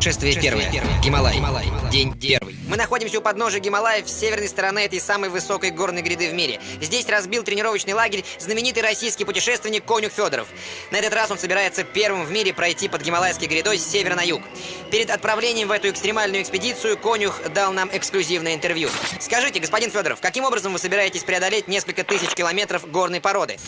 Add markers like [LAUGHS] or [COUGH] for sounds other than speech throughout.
Шествие первое. Гималай. День первый. Мы находимся у подножия Гималаев с северной стороны этой самой высокой горной гряды в мире. Здесь разбил тренировочный лагерь знаменитый российский путешественник Конюх Федоров. На этот раз он собирается первым в мире пройти под Гималайской грядой с севера на юг. Перед отправлением в эту экстремальную экспедицию Конюх дал нам эксклюзивное интервью. Скажите, господин Федоров, каким образом вы собираетесь преодолеть несколько тысяч километров горной породы?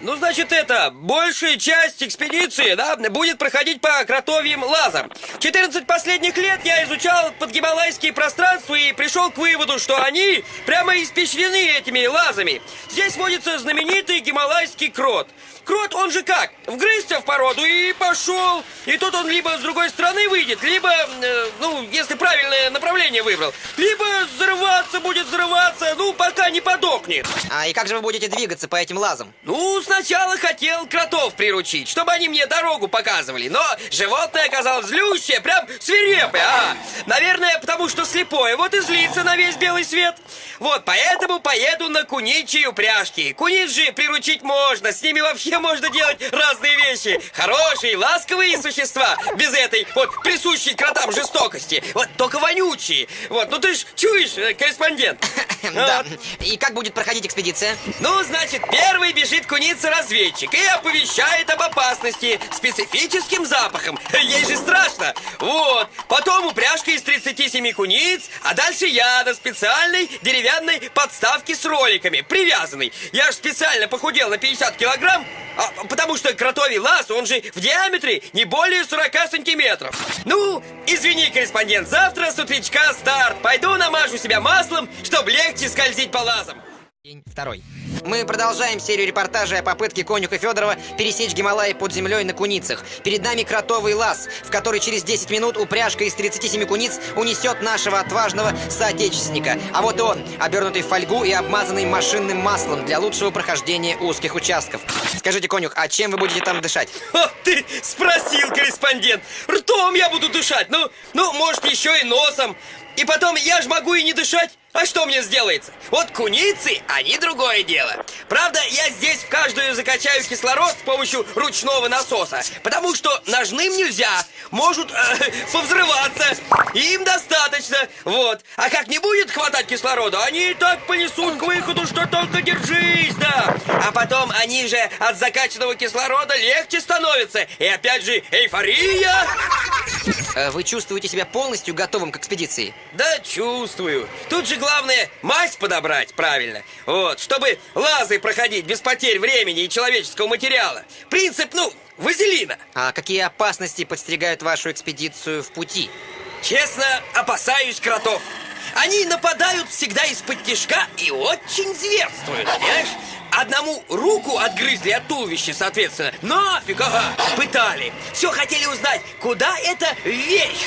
Ну, значит, это, большая часть экспедиции, да, будет проходить по кротовьим лазам. 14 последних лет я изучал подгималайские пространства и пришел к выводу, что они прямо испещрены этими лазами. Здесь водится знаменитый гималайский крот. Крот, он же как? Вгрызся в породу и пошел. И тут он либо с другой стороны выйдет, либо, э, ну, если правильное направление выбрал, либо взрываться будет взрываться, ну, пока не подохнет. А и как же вы будете двигаться по этим лазам? Ну, сначала хотел кротов приручить, чтобы они мне дорогу показывали, но животное оказалось злющее, прям свирепое, а. Наверное, потому что слепое, вот и злится на весь белый свет. Вот, поэтому поеду на куничьи упряжки. Кунич же приручить можно, с ними вообще можно делать разные вещи. Хорошие, ласковые существа, без этой вот присущей кротам жестокости. Вот только вонючие. Вот, ну ты ж чуешь, э, корреспондент? [LAUGHS] Да. И как будет проходить экспедиция? Ну, значит, первый бежит куница-разведчик и оповещает об опасности специфическим запахом. [LAUGHS] Ей же страшно. Вот. Потом упряжка из 37 куниц, а дальше я на специальной деревянной подставке с роликами, привязанной. Я же специально похудел на 50 килограмм, а, потому что кротовий лаз, он же в диаметре не более 40 сантиметров. Ну, извини, корреспондент, завтра с утречка старт. Пойду намажу себя маслом, чтобы легче скользить по лазам. День второй. Мы продолжаем серию репортажей о попытке Конюха Федорова пересечь Гималаи под землей на куницах. Перед нами кротовый лаз, в который через 10 минут упряжка из 37 куниц унесет нашего отважного соотечественника. А вот он, обернутый в фольгу и обмазанный машинным маслом для лучшего прохождения узких участков. Скажите, Конюх, а чем вы будете там дышать? [LAUGHS] О, ты спросил, корреспондент. Ртом я буду дышать. Ну, ну, может, еще и носом. И потом, я же могу и не дышать. А что мне сделается? Вот куницы, они другое дело. Правда, я здесь в каждую закачаю кислород с помощью ручного насоса. Потому что ножным нельзя. Могут э, [LAUGHS] повзрываться. Им достаточно. Вот. А как не будет хватать кислорода, они и так понесут к выходу, что только держись, да. А потом они же от закачанного кислорода легче становятся. И опять же, эйфория. Э, Вы чувствуете себя полностью готовым к экспедиции? Да, чувствую. Тут же главное мазь подобрать правильно. Вот, чтобы лазы проходить без потерь времени и человеческого материала. Принцип, ну, вазелина. А какие опасности подстерегают вашу экспедицию в пути? Честно, опасаюсь кротов. Они нападают всегда из-под тишка и очень зверствуют, понимаешь? Одному руку отгрызли от туловища, соответственно. Нафиг, ага, пытали. Все хотели узнать, куда это вверх.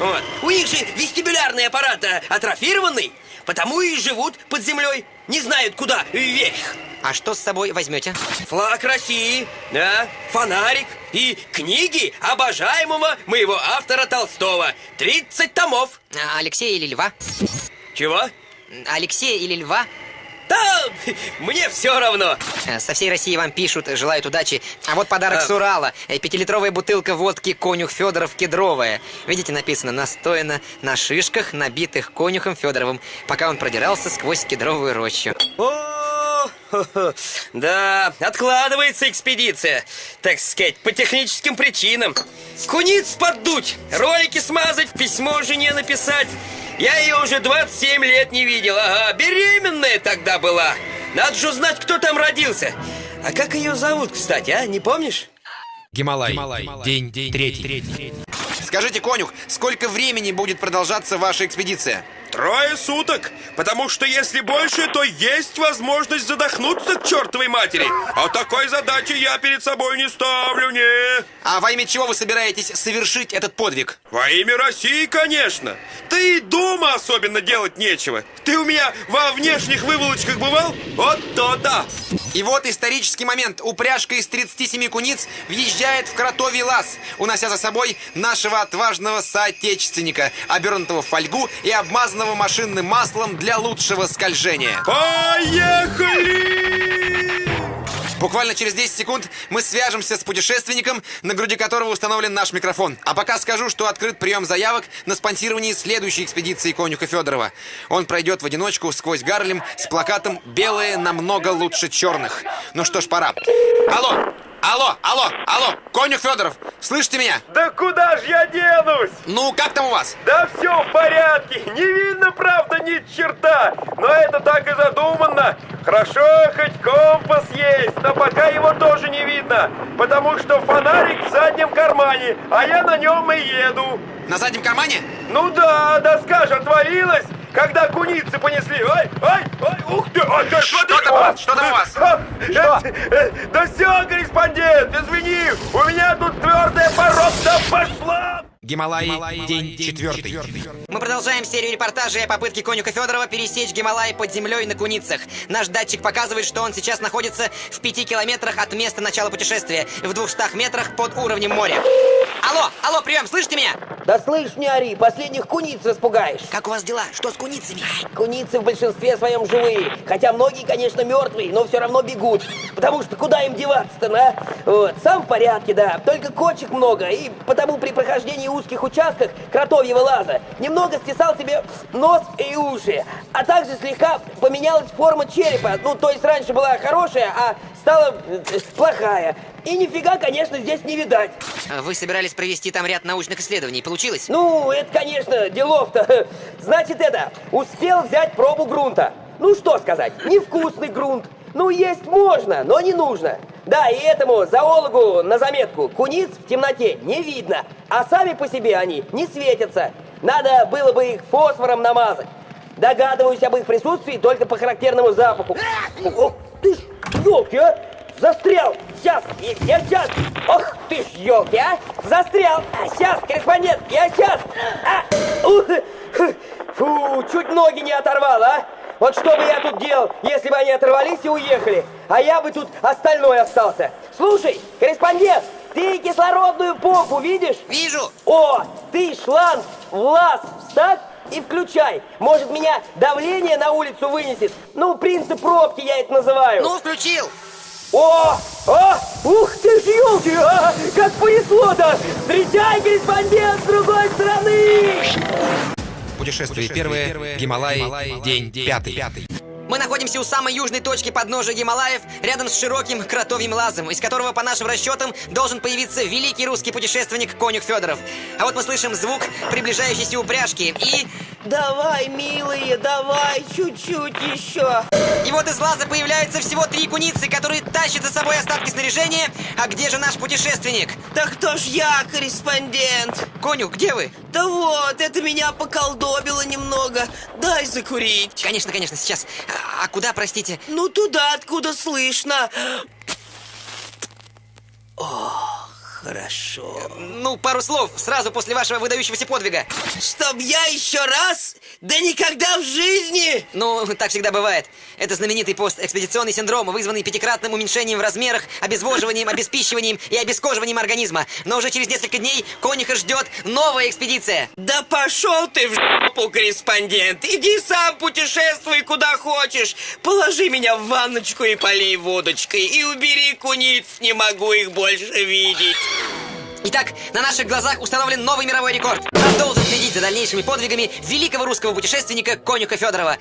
Вот. У них же вестибулярный аппарат э, атрофированный, потому и живут под землей. Не знают, куда вверх. А что с собой возьмете? Флаг России, да, фонарик и книги обожаемого моего автора Толстого. 30 томов. А, Алексея или Льва? Чего? Алексея или Льва? Да, мне все равно. Э, Со всей России вам пишут, желают удачи. А вот подарок А. с Урала. Э, Пятилитровая бутылка водки «Конюх Федоров» кедровая. Видите, написано «Настояно на шишках, набитых конюхом Федоровым», пока он продирался сквозь кедровую рощу. О, да, откладывается экспедиция, так сказать, по техническим причинам. Куниц поддуть, ролики смазать, письмо жене написать. Я ее уже 27 лет не видел, ага, беременная тогда была. Надо же узнать, кто там родился. А как ее зовут, кстати, а, не помнишь? Гималай. День, третий. Скажите, конюх, сколько времени будет продолжаться ваша экспедиция? Трое суток, потому что если больше, то есть возможность задохнуться к чертовой матери. А такой задачи я перед собой не ставлю, не. А во имя чего вы собираетесь совершить этот подвиг? Во имя России, конечно. Ты и дома особенно делать нечего. Ты у меня во внешних выволочках бывал? Вот то-то. И вот исторический момент. Упряжка из 37 куниц въезжает в кротовий лаз, унося за собой нашего отважного соотечественника, обернутого в фольгу и обмазанного машинным маслом для лучшего скольжения. Поехали! Буквально через 10 секунд мы свяжемся с путешественником, на груди которого установлен наш микрофон. А пока скажу, что открыт прием заявок на спонсирование следующей экспедиции конюха Федорова. Он пройдет в одиночку сквозь Гарлем с плакатом «Белые намного лучше черных». Ну что ж, пора. Алло! Алло, алло, алло, конюх Федоров, слышите меня? Да куда ж я денусь? Ну, как там у вас? Да все в порядке, не видно, правда, ни черта, но это так и задумано. Хорошо, хоть компас есть, но пока его тоже не видно, потому что фонарик в заднем кармане, а я на нем и еду. На заднем кармане? Ну да, доска же отвалилась, когда куницы понесли. Ой, ой, ой, ух ты, Что смотри. там у вас? Что там у вас? Что? Да все, корреспондент, извини, у меня тут твердая породка пошла. Гималаи, день четвертый. Мы продолжаем серию репортажей о попытке конюха Федорова пересечь Гималаи под землей на куницах. Наш датчик показывает, что он сейчас находится в пяти километрах от места начала путешествия, в двухстах метрах под уровнем моря. Алло, алло, прием, слышите меня? Да слышь, не ори, последних куниц распугаешь. Как у вас дела? Что с куницами? Куницы в большинстве своем живые. Хотя многие, конечно, мертвые, но все равно бегут. Потому что куда им деваться-то, на? Вот, сам в порядке, да. Только кочек много. И потому при прохождении узких участках кротовьего лаза немного стесал себе нос и уши. А также слегка поменялась форма черепа. Ну, то есть раньше была хорошая, а стала э, плохая. И нифига, конечно, здесь не видать. Вы собирались провести там ряд научных исследований. Получилось? Ну, это, конечно, делов-то. [LAUGHS] Значит, это, успел взять пробу грунта. Ну, что сказать, невкусный грунт. Ну, есть можно, но не нужно. Да, и этому зоологу на заметку. Куниц в темноте не видно, а сами по себе они не светятся. Надо было бы их фосфором намазать. Догадываюсь об их присутствии только по характерному запаху. Ох, ты ж, елки, а! Застрял! Сейчас! Я сейчас! Ох ты ж, елки, а! Застрял! Сейчас, корреспондент! Я сейчас! А! Ух! Фу, чуть ноги не оторвал, а! Вот что бы я тут делал, если бы они оторвались и уехали? А я бы тут остальной остался. Слушай, корреспондент, ты кислородную помпу видишь? Вижу! О, ты шланг лаз вставь и включай. Может, меня давление на улицу вынесет? Ну, принцип пробки я это называю. Ну, включил! О! О! Ух ты ж, елки! А, как понесло-то! Встречай, корреспондент с другой стороны! Путешествие первое. Гималаи, день пятый. Мы находимся у самой южной точки подножия Гималаев, рядом с широким кротовьим лазом, из которого, по нашим расчетам, должен появиться великий русский путешественник Конюх Федоров. А вот мы слышим звук приближающейся упряжки и... Давай, милые, давай, чуть-чуть еще. И вот из лаза появляются всего три куницы, которые тащат за собой остатки снаряжения. А где же наш путешественник? Да кто ж я, корреспондент? Конюх, где вы? Да вот, это меня поколдобило немного. Дай закурить. Конечно, конечно, сейчас. А, а куда, простите? Ну туда, откуда слышно. О, хорошо. Ну, пару слов, сразу после вашего выдающегося подвига. Чтоб я еще раз? Да никогда в жизни! Ну, так всегда бывает. Это знаменитый постэкспедиционный синдром, вызванный пятикратным уменьшением в размерах, обезвоживанием, обеспищиванием и обескоживанием организма. Но уже через несколько дней конюха ждет новая экспедиция. Да пошел ты в жопу, корреспондент! Иди сам путешествуй куда хочешь! Положи меня в ванночку и полей водочкой, и убери куниц, не могу их больше видеть! Итак, на наших глазах установлен новый мировой рекорд. Продолжим следить за дальнейшими подвигами великого русского путешественника Конюха Федорова.